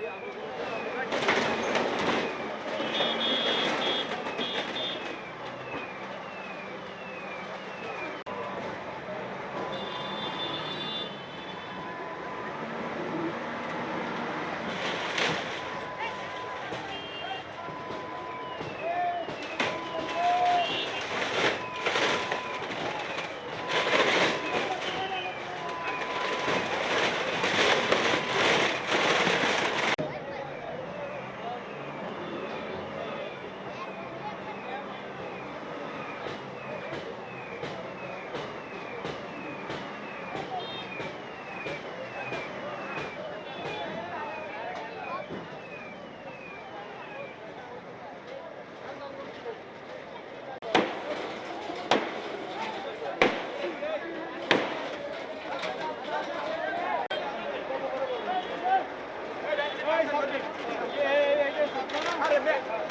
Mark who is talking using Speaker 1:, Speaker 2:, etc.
Speaker 1: Yeah, yeah. Hey, Matt.